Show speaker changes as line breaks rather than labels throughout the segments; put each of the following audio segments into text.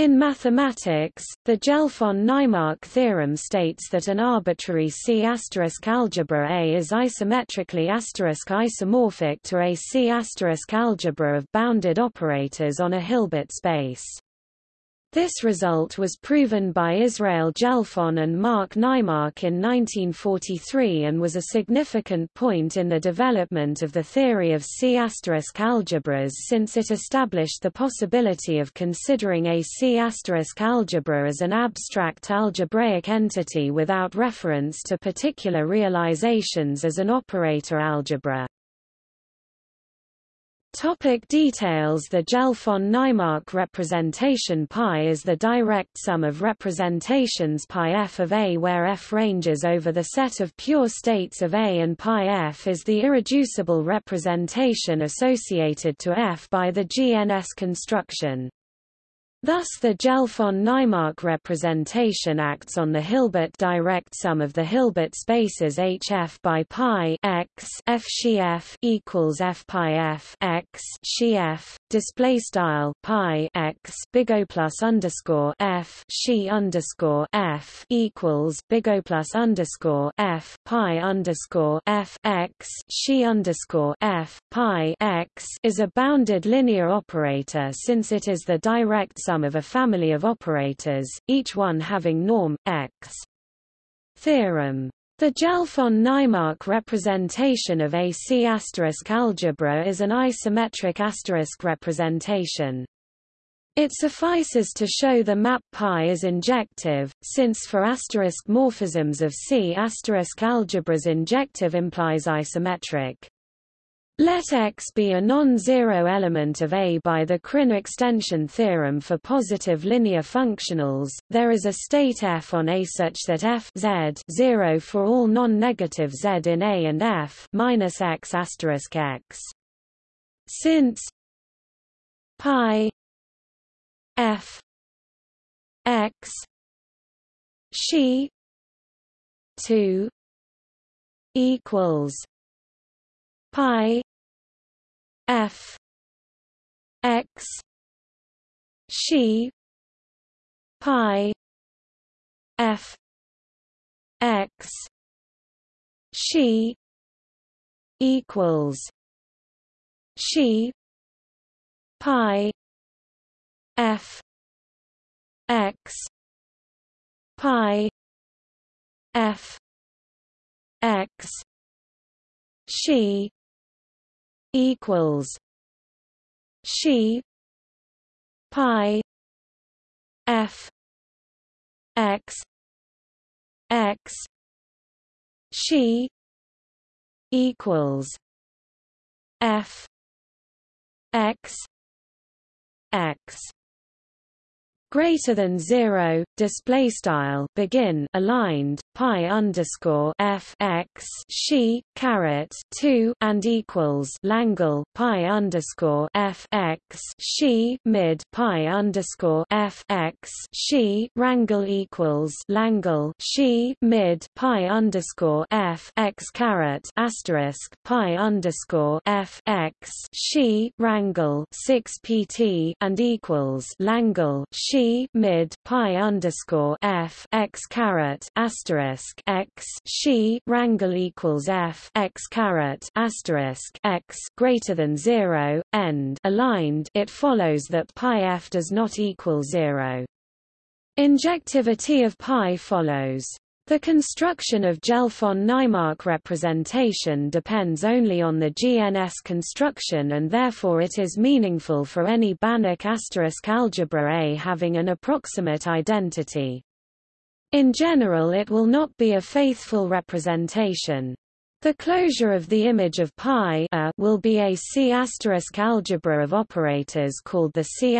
In mathematics, the Gelfand-Naimark theorem states that an arbitrary C** algebra A is isometrically isomorphic to a C** algebra of bounded operators on a Hilbert space. This result was proven by Israel Gelfand and Mark Naimark in 1943 and was a significant point in the development of the theory of C** algebras since it established the possibility of considering a C** algebra as an abstract algebraic entity without reference to particular realizations as an operator algebra. Topic details The Gelfand-Naimark representation Pi is the direct sum of representations pi f of A where f ranges over the set of pure states of A and pi f is the irreducible representation associated to f by the GNS construction. Thus the Gelfand-Naimark representation acts on the Hilbert direct sum of the Hilbert spaces HF by pi x f f equals f pi f x f display style pi x big O plus underscore f she underscore f equals big O plus underscore f pi underscore f x she underscore f pi x is a bounded linear operator since it is the direct sum of a family of operators, each one having norm, x. Theorem. The Gelfand-Naimark representation of AC** algebra is an isometric asterisk representation. It suffices to show the map pi is injective, since for asterisk morphisms of C** asterisk algebras injective implies isometric. Let X be a non-zero element of A by the Krein extension theorem for positive linear functionals. There is a state F on A such that F Z 0 for all non-negative Z in A and F minus X asterisk X. Since pi F. X. She. 2 equals. Pi. F. X. She. Pi. F. X. She. Equals. She. Pi f. X. Pi. F. X. She equals she pi f. X. X. She equals f. X. X greater than zero display style begin aligned pi underscore f x she caret two and equals Langle pi underscore f x she mid pi underscore f x she rangle equals Langle she mid pi underscore f x caret asterisk pi underscore f x she rangle six pt and equals Langle she mid pi underscore f x caret asterisk x she rangle equals f x caret asterisk x greater than zero end aligned. It follows that pi f does not equal zero. Injectivity of pi follows. The construction of Gelfand-Naimark representation depends only on the GNS construction and therefore it is meaningful for any Banach asterisk algebra A having an approximate identity. In general it will not be a faithful representation. The closure of the image of pi a will be a C** algebra of operators called the C**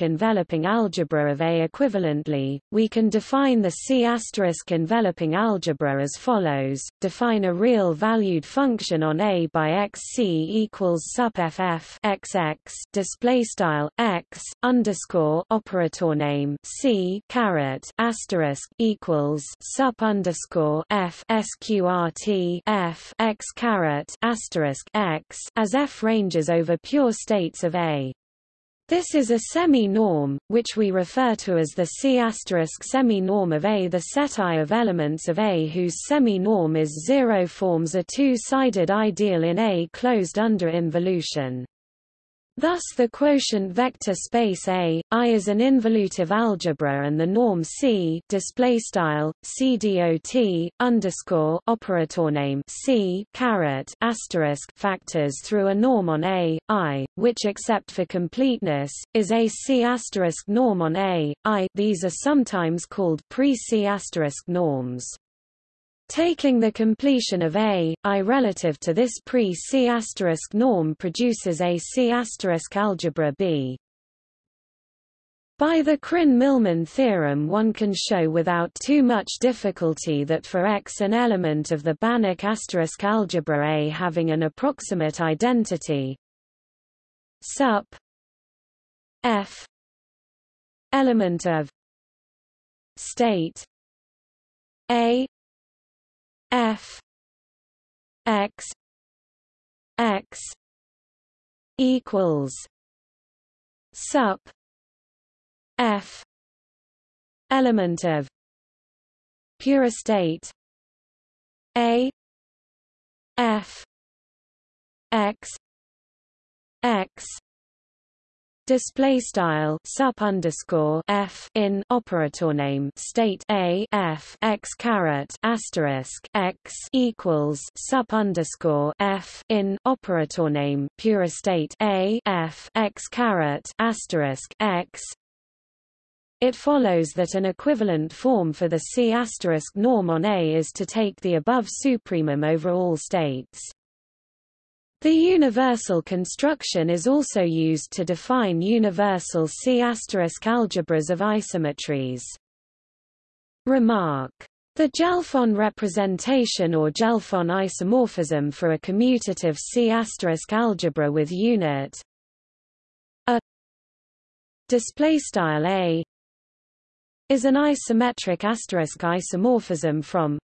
enveloping algebra of A. Equivalently, we can define the C** enveloping algebra as follows: define a real-valued function on A by x C equals sup ff xx display style x underscore operator name C caret asterisk equals sup underscore f sqrt f f x caret asterisk x as f ranges over pure states of A. This is a semi-norm, which we refer to as the C** semi-norm of A. The set I of elements of A whose semi-norm is zero forms a two-sided ideal in A closed under involution. Thus the quotient vector space A, I is an involutive algebra and the norm C display style C underscore operator name C caret asterisk factors through a norm on A, I, which except for completeness, is a C asterisk norm on A, I. These are sometimes called pre-C asterisk norms. Taking the completion of A, I relative to this pre-C norm produces a C algebra B. By the Krein-Milman theorem one can show without too much difficulty that for X an element of the Banach asterisk algebra A having an approximate identity sup F element of state A F X X equals sup F element of pure state A F X X display style sup underscore f in operator name state a f x caret asterisk x equals sup underscore f in operator name pure state a f x caret asterisk x it follows that an equivalent form for the C asterisk norm on A is to take the above supremum over all states. The universal construction is also used to define universal C** algebras of isometries. Remark. The Gelfand representation or Gelfand isomorphism for a commutative C** algebra with unit a a is an isometric asterisk isomorphism from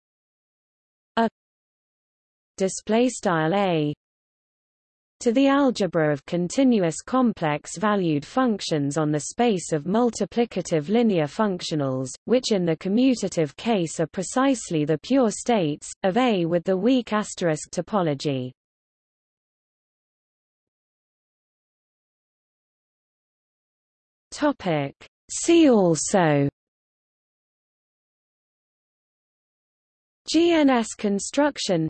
a display style a to the algebra of continuous complex-valued functions on the space of multiplicative linear functionals, which in the commutative case are precisely the pure states, of A with the weak asterisk topology. See also GNS construction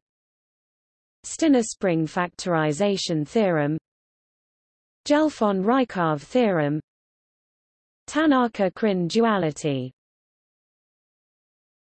Stinespring factorization theorem Gelfand-Raikov theorem Tanaka-Krein duality